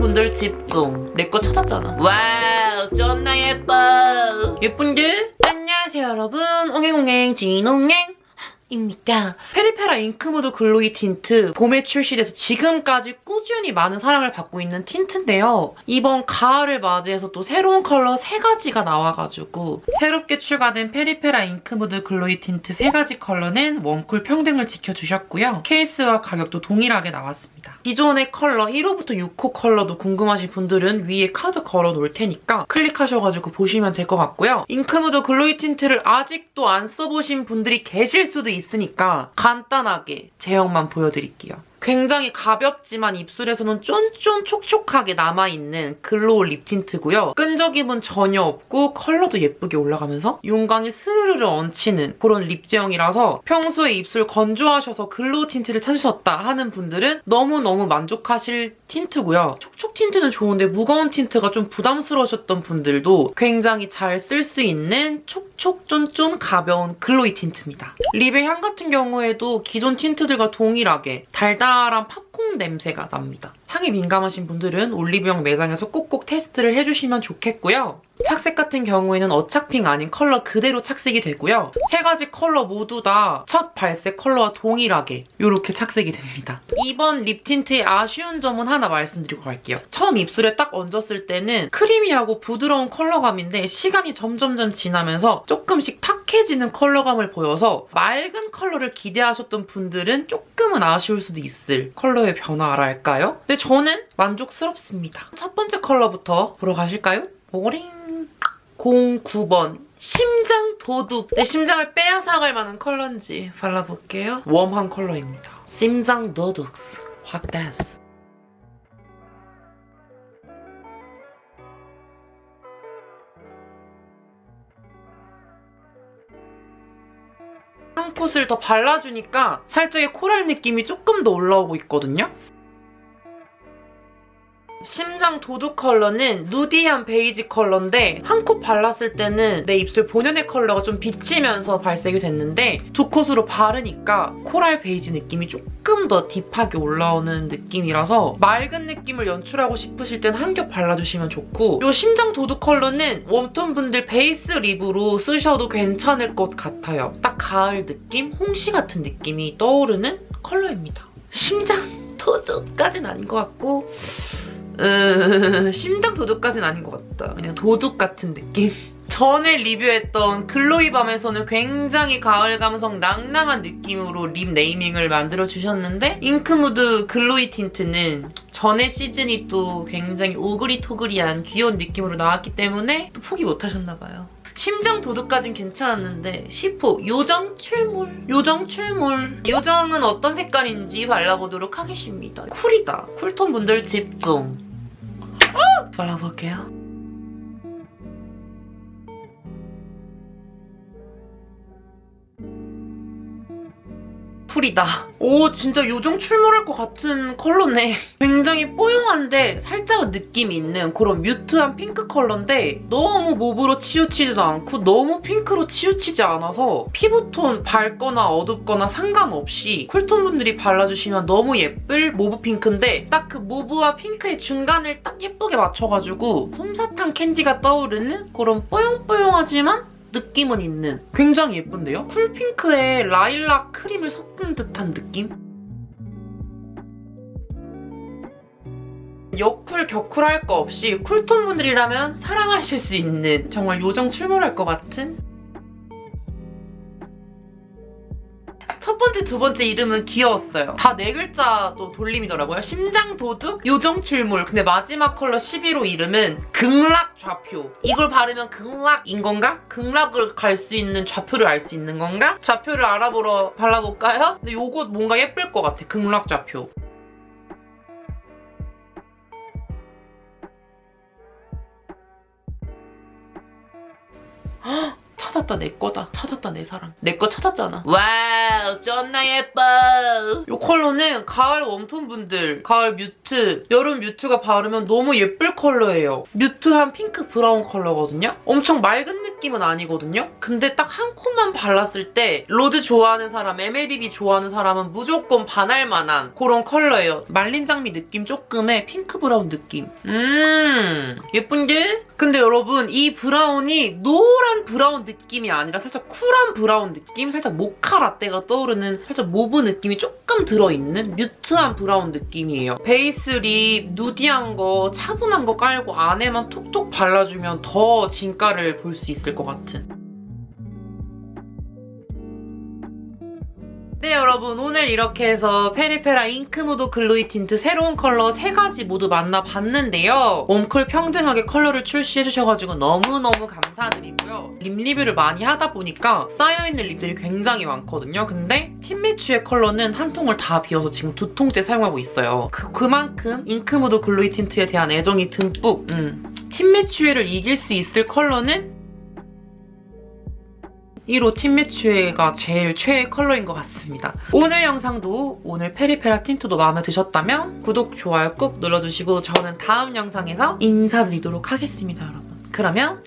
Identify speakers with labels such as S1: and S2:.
S1: 쿨톤분들 집중. 내 거 찾았잖아. 와우 존나 예뻐. 예쁜데? 안녕하세요 여러분. 옹행옹행 진옹행. 입니다. 페리페라 잉크무드 글로이 틴트 봄에 출시돼서 지금까지 꾸준히 많은 사랑을 받고 있는 틴트인데요. 이번 가을을 맞이해서 또 새로운 컬러 3가지가 나와가지고 새롭게 추가된 페리페라 잉크무드 글로이 틴트 3가지 컬러는 웜쿨 평등을 지켜주셨고요. 케이스와 가격도 동일하게 나왔습니다. 기존의 컬러 1호부터 6호 컬러도 궁금하신 분들은 위에 카드 걸어 놓을 테니까 클릭하셔가지고 보시면 될 것 같고요. 잉크무드 글로이 틴트를 아직도 안 써보신 분들이 계실 수도 있 으니까 간단하게 제형만 보여드릴게요. 굉장히 가볍지만 입술에서는 쫀쫀 촉촉하게 남아있는 글로우 립 틴트고요. 끈적임은 전혀 없고 컬러도 예쁘게 올라가면서 윤광이 스르르르 얹히는 그런 립 제형이라서 평소에 입술 건조하셔서 글로우 틴트를 찾으셨다 하는 분들은 너무너무 만족하실 틴트고요. 촉촉 틴트는 좋은데 무거운 틴트가 좀 부담스러우셨던 분들도 굉장히 잘 쓸 수 있는 촉촉 쫀쫀 가벼운 글로이 틴트입니다. 립의 향 같은 경우에도 기존 틴트들과 동일하게 달달한 팝콘 냄새가 납니다. 향이 민감하신 분들은 올리브영 매장에서 꼭꼭 테스트를 해주시면 좋겠고요. 착색 같은 경우에는 어착핑 아닌 컬러 그대로 착색이 되고요. 세 가지 컬러 모두 다 첫 발색 컬러와 동일하게 이렇게 착색이 됩니다. 이번 립 틴트의 아쉬운 점은 하나 말씀드리고 갈게요. 처음 입술에 딱 얹었을 때는 creamy하고 부드러운 컬러감인데 시간이 점점점 지나면서 조금씩 탁해지는 컬러감을 보여서 맑은 컬러를 기대하셨던 분들은 조금은 아쉬울 수도 있을 컬러의 변화랄까요? 근데 저는 만족스럽습니다. 첫 번째 컬러부터 보러 가실까요? 오링 09번 심장 도둑 내 심장을 빼앗아갈 만한 컬러인지 발라볼게요. 웜한 컬러입니다. 심장 도둑 확 댄스 한 콧을 더 발라주니까 살짝의 코랄 느낌이 조금 더 올라오고 있거든요. 심장 도둑 컬러는 누디한 베이지 컬러인데 한콧 발랐을 때는 내 입술 본연의 컬러가 좀 비치면서 발색이 됐는데 두 coat으로 바르니까 코랄 베이지 느낌이 조금 더 딥하게 올라오는 느낌이라서 맑은 느낌을 연출하고 싶으실 땐 한 겹 발라주시면 좋고 이 심장 도둑 컬러는 웜톤 분들 베이스 립으로 쓰셔도 괜찮을 것 같아요. 딱 가을 느낌? 홍시 같은 느낌이 떠오르는 컬러입니다. 심장 도둑까진 아닌 것 같고 으... 심장 도둑까지는 아닌 것 같다. 그냥 도둑 같은 느낌? 전에 리뷰했던 글로이밤에서는 굉장히 가을 감성 낭낭한 느낌으로 립 네이밍을 만들어주셨는데 잉크무드 글로이 틴트는 전에 시즌이 또 굉장히 오그리토그리한 귀여운 느낌으로 나왔기 때문에 또 포기 못하셨나봐요. 심장 도둑까진 괜찮았는데 10호 요정 출몰 요정 출몰 요정은 어떤 색깔인지 발라보도록 하겠습니다. 쿨이다. 쿨톤 분들 집중. 발라볼게요. 풀이다. 오 진짜 요정 출몰할 것 같은 컬러네. 굉장히 뽀용한데 살짝 느낌 있는 그런 mute한 핑크 컬러인데 너무 mauve로 치우치지도 않고 너무 핑크로 치우치지 않아서 피부톤 밝거나 어둡거나 상관없이 쿨톤 분들이 발라주시면 너무 예쁠 mauve 핑크인데 딱 그 mauve와 핑크의 중간을 딱 예쁘게 맞춰가지고 솜사탕 캔디가 떠오르는 그런 뽀용뽀용하지만 느낌은 있는 굉장히 예쁜데요? 쿨핑크에 라일락 크림을 섞은 듯한 느낌? 여쿨 겨쿨 할 거 없이 쿨톤 분들이라면 사랑하실 수 있는 정말 요정 출몰할 것 같은 첫 번째, 두 번째 이름은 귀여웠어요. 다 네 글자도 돌림이더라고요. 심장 도둑, 요정 출몰. 근데 마지막 컬러 11호 이름은 극락 좌표. 이걸 바르면 극락인 건가? 극락을 갈 수 있는 좌표를 알 수 있는 건가? 좌표를 알아보러 발라볼까요? 근데 요거 뭔가 예쁠 것 같아. 극락 좌표. 헉! 찾았다 내 거다. 찾았다 내 사랑. 내 거 찾았잖아. 와우 쩐나 예뻐. 이 컬러는 가을 웜톤 분들 가을 mute 여름 mute가 바르면 너무 예쁠 컬러예요. mute한 핑크 브라운 컬러거든요? 엄청 맑은 느낌은 아니거든요? 근데 딱 한 coat만 발랐을 때 누드 좋아하는 사람 MLBB 좋아하는 사람은 무조건 반할 만한 그런 컬러예요. 말린 장미 느낌 조금의 핑크 브라운 느낌. 음 예쁜데? 근데 여러분 이 브라운이 노란 브라운 느낌 이 아니라 살짝 쿨한 브라운 느낌? 살짝 모카 라떼가 떠오르는 살짝 mauve 느낌이 조금 들어있는 mute한 브라운 느낌이에요. 베이스 립 nudy한 거 차분한 거 깔고 안에만 톡톡 발라주면 더 진가를 볼 수 있을 것 같은 네 여러분 오늘 이렇게 해서 페리페라 잉크무드 글로이 틴트 새로운 컬러 3가지 모두 만나봤는데요. 웜쿨 평등하게 컬러를 출시해주셔가지고 너무너무 감사드리고요. 립 리뷰를 많이 하다 보니까 쌓여있는 립들이 굉장히 많거든요. 근데 팀매추의 컬러는 한 통을 다 비워서 지금 두 통째 사용하고 있어요. 그, 그만큼 잉크무드 글로이 틴트에 대한 애정이 듬뿍 음. 팀매추를 이길 수 있을 컬러는 1호 팀매추가 제일 최애 컬러인 것 같습니다. 오늘 영상도 오늘 페리페라 틴트도 마음에 드셨다면 구독, 좋아요 꾹 눌러주시고 저는 다음 영상에서 인사드리도록 하겠습니다, 여러분. 그러면